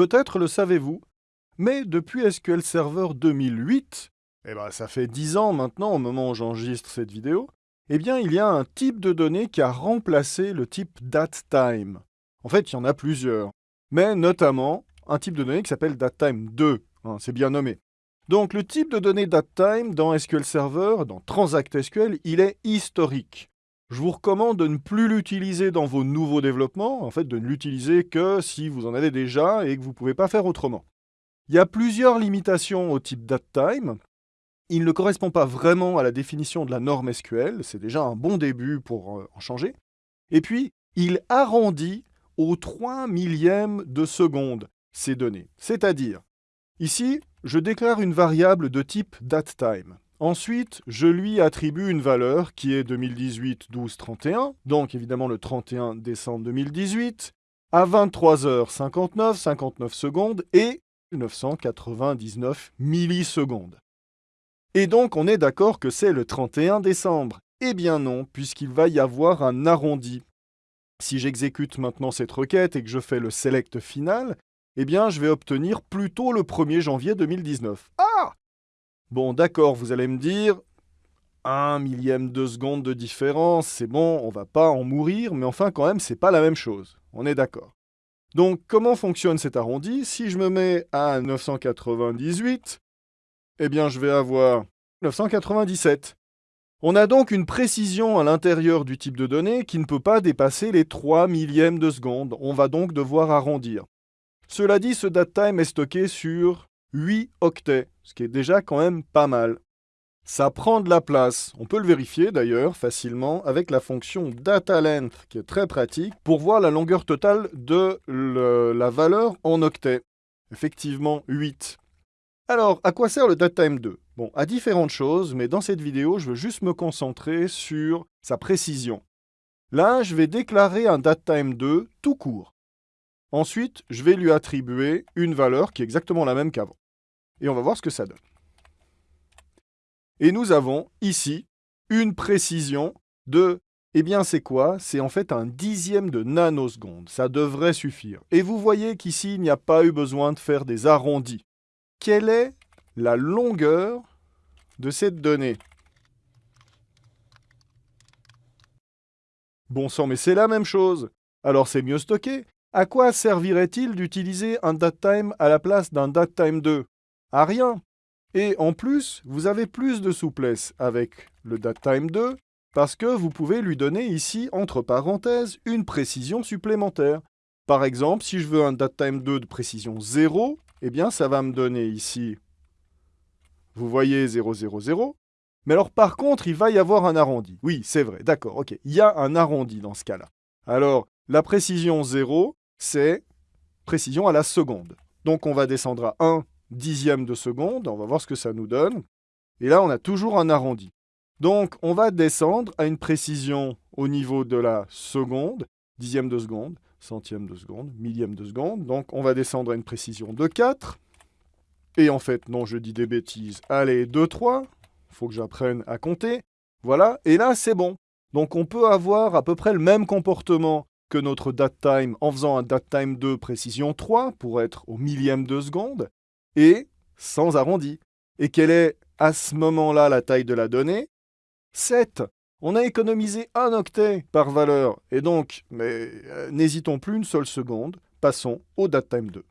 Peut-être le savez-vous, mais depuis SQL Server 2008, eh ben ça fait 10 ans maintenant au moment où j'enregistre cette vidéo, eh bien il y a un type de données qui a remplacé le type datetime. En fait, il y en a plusieurs, mais notamment un type de données qui s'appelle datetime 2, hein, c'est bien nommé. Donc le type de données datetime dans SQL Server, dans Transact SQL, il est historique. Je vous recommande de ne plus l'utiliser dans vos nouveaux développements, en fait de ne l'utiliser que si vous en avez déjà et que vous ne pouvez pas faire autrement. Il y a plusieurs limitations au type datetime. Il ne correspond pas vraiment à la définition de la norme SQL, c'est déjà un bon début pour euh, en changer. Et puis, il arrondit au 3 millième de seconde ces données. C'est-à-dire, ici, je déclare une variable de type datetime. Ensuite, je lui attribue une valeur qui est 2018-12-31, donc évidemment le 31 décembre 2018, à 23h59, 59 secondes et 999 millisecondes. Et donc on est d'accord que c'est le 31 décembre. Eh bien non, puisqu'il va y avoir un arrondi. Si j'exécute maintenant cette requête et que je fais le select final, eh bien je vais obtenir plutôt le 1er janvier 2019. Ah Bon d'accord, vous allez me dire, un millième de seconde de différence, c'est bon, on va pas en mourir, mais enfin quand même, c'est pas la même chose. On est d'accord. Donc comment fonctionne cet arrondi? Si je me mets à 998, eh bien je vais avoir 997. On a donc une précision à l'intérieur du type de données qui ne peut pas dépasser les 3 millièmes de seconde. On va donc devoir arrondir. Cela dit, ce datetime est stocké sur 8 octets, ce qui est déjà quand même pas mal. Ça prend de la place. On peut le vérifier d'ailleurs facilement avec la fonction dataLength qui est très pratique pour voir la longueur totale de la valeur en octets. Effectivement 8. Alors, à quoi sert le datetime 2 Bon, à différentes choses, mais dans cette vidéo, je veux juste me concentrer sur sa précision. Là, je vais déclarer un datetime 2 tout court. Ensuite, je vais lui attribuer une valeur qui est exactement la même qu'avant. Et on va voir ce que ça donne. Et nous avons ici une précision de, eh bien c'est quoi? C'est en fait un dixième de nanoseconde. Ça devrait suffire. Et vous voyez qu'ici, il n'y a pas eu besoin de faire des arrondis. Quelle est la longueur de cette donnée? Bon sang, mais c'est la même chose. Alors c'est mieux stocké. À quoi servirait-il d'utiliser un datetime à la place d'un datetime 2 À rien. Et en plus, vous avez plus de souplesse avec le datetime 2 parce que vous pouvez lui donner ici, entre parenthèses, une précision supplémentaire. Par exemple, si je veux un datetime 2 de précision 0, eh bien ça va me donner ici, vous voyez 0, 0, 0. Mais alors par contre, il va y avoir un arrondi. Oui, c'est vrai, d'accord, ok. Il y a un arrondi dans ce cas-là. Alors, la précision 0, c'est précision à la seconde. Donc on va descendre à 1 dixième de seconde, on va voir ce que ça nous donne. Et là, on a toujours un arrondi. Donc, on va descendre à une précision au niveau de la seconde, dixième de seconde, centième de seconde, millième de seconde. Donc, on va descendre à une précision de 4. Et en fait, non, je dis des bêtises. Allez, 2, 3. Il faut que j'apprenne à compter. Voilà, et là, c'est bon. Donc, on peut avoir à peu près le même comportement que notre datetime en faisant un datetime de précision 3 pour être au millième de seconde et sans arrondi. Et quelle est à ce moment-là la taille de la donnée? 7. On a économisé un octet par valeur, et donc, mais euh, n'hésitons plus une seule seconde, passons au datetime 2.